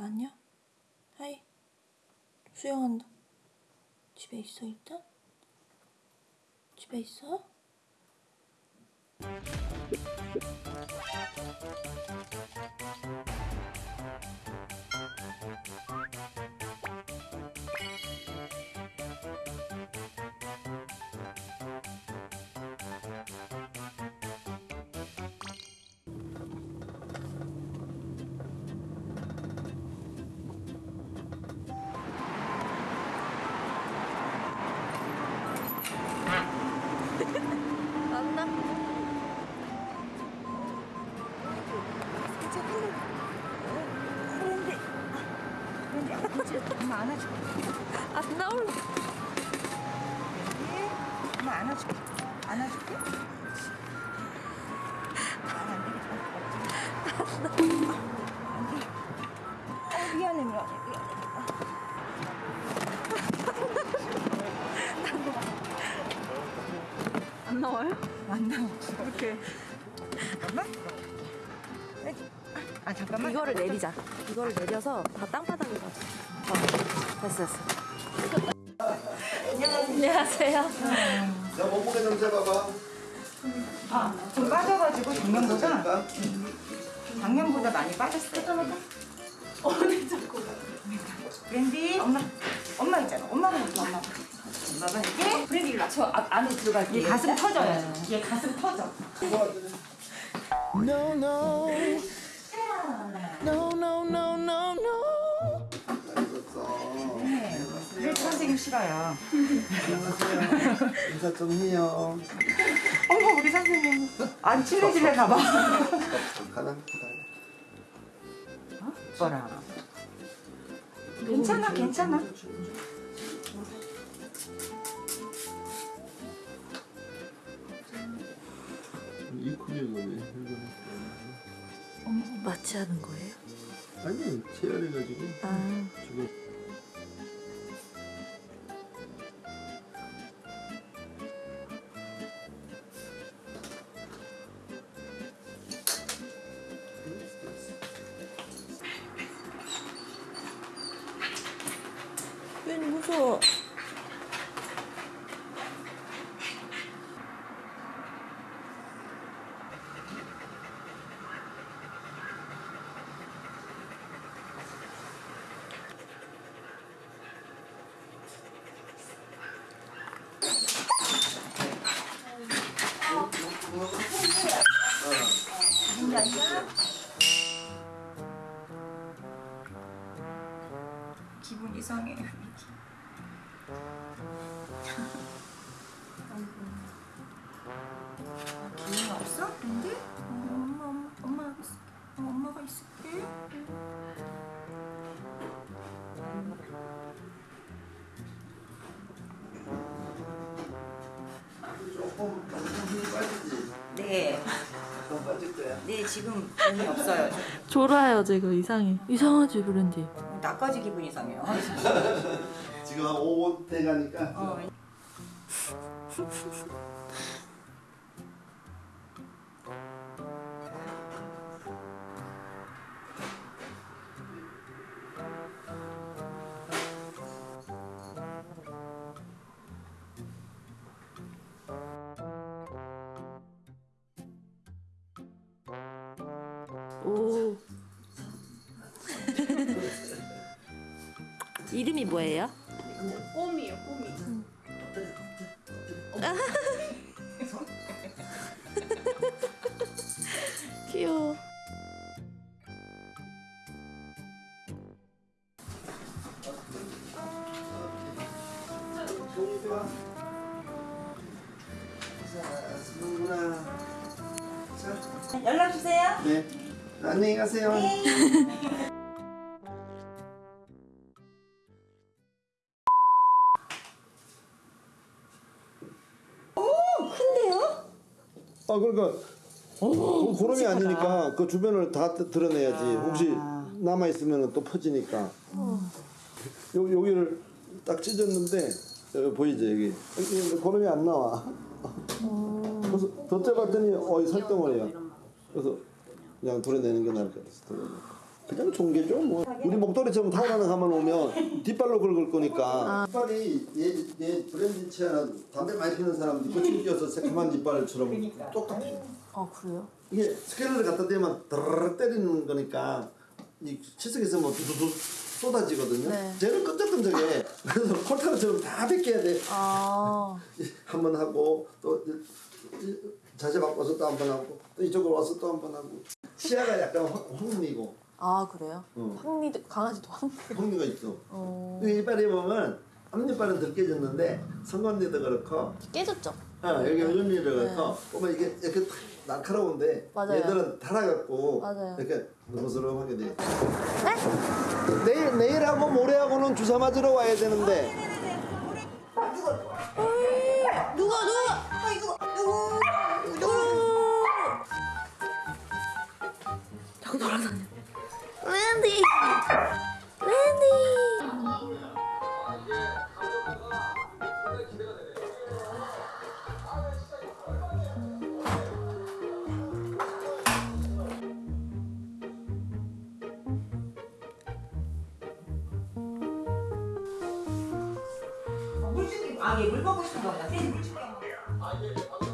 안녕? 하이. 수영한다. 집에 있어 일단? 집에 있어? 안아줄게. 안 나올라. 엄마 안아줄게. 안아줄게. 안 나와요? 안 나와. 이렇게. 잠깐만. 아, 잠깐만. 이거를 내리자. 이거를 내려서 다 땅바닥에 가자. 어, 됐어, 됐어. 안녕하세요. 자, 몸무게 좀 재봐봐. 아, 좀 빠져가지고 작년보다 그러니까 작년보다 많이 빠졌어요. 어디 자꾸? 브랜디 엄마 엄마 있잖아. 엄마가 이렇게 엄마. 엄마가 이게 브랜디를 맞춰 아, 안에 들어갈게요. 얘 가슴 터져요. 얘 가슴 터져. No, no. No, 싫어요. 안녕하세요. 인사 좀 해요. 어머 우리 선생님 안 친해지려나 봐. 가장 기다려. 뭐라? 괜찮아 괜찮아. 이 크기가 왜 마취하는 거예요? 아니, 체열해가지고 아, 지금 괜 지금 기운이 없어요. 졸아요 지금 이상해. 이상하지 브랜디. 나까지 기분 이상해요. 지금 한 5분 돼 가니까 어, 오. 이름이 뭐예요? 꼼이에요, 꼼이. 귀여워. 연락 주세요. 네. 안녕히 가세요. 아 그러니까 어, 고름이 아니니까 그 주변을 다 드- 드러내야지. 혹시 남아 있으면 또 퍼지니까. 요 여기를 딱 찢었는데 여기 보이죠 여기? 고름이 안 나와. 그래서 더 째봤더니 어이 살덩어리야. 그래서 그냥 도려내는 게 나을 것 같아서 도려내 그냥 종개죠 뭐. 우리 목도리처럼 타고나는 가만 오면 뒷발로 긁을 거니까. 뒷발이 얘, 얘 브랜드 치아는 담배 많이 피는 사람들 거친 끼어서 새까만 뒷발처럼 똑같아요. 아 그래요? 이게 스케일을 갖다 대면 드르르 때리는 거니까 이 치석에서 뭐 두두두 쏟아지거든요. 네. 쟤는 끈적끈적해. 그래서 콜타르처럼 다 벗겨야 돼. 아. 한 번 하고 또 자세 바꿔서 또 한 번 하고 또 이쪽으로 와서 또 한 번 하고 치아가 약간 황- 황미고 아 그래요? 어. 황리도 강아지도 황리. 황미가 있어 어이 이빨에 보면 앞니빨은 덜 깨졌는데 성관리도 그렇고 깨졌죠? 어, 여기 요즘리도 그렇고 보면 이게 이렇게 탁 날카로운데 네. 맞아요. 얘들은 달아갖고 맞아요. 이렇게 너스러하게 돼 내일 내일하고 모레하고는 주사 맞으러 와야 되는데 자꾸 돌아다녀. 랜디. 랜디. 물줄기 아얘물 먹고 싶은. 물 줄기.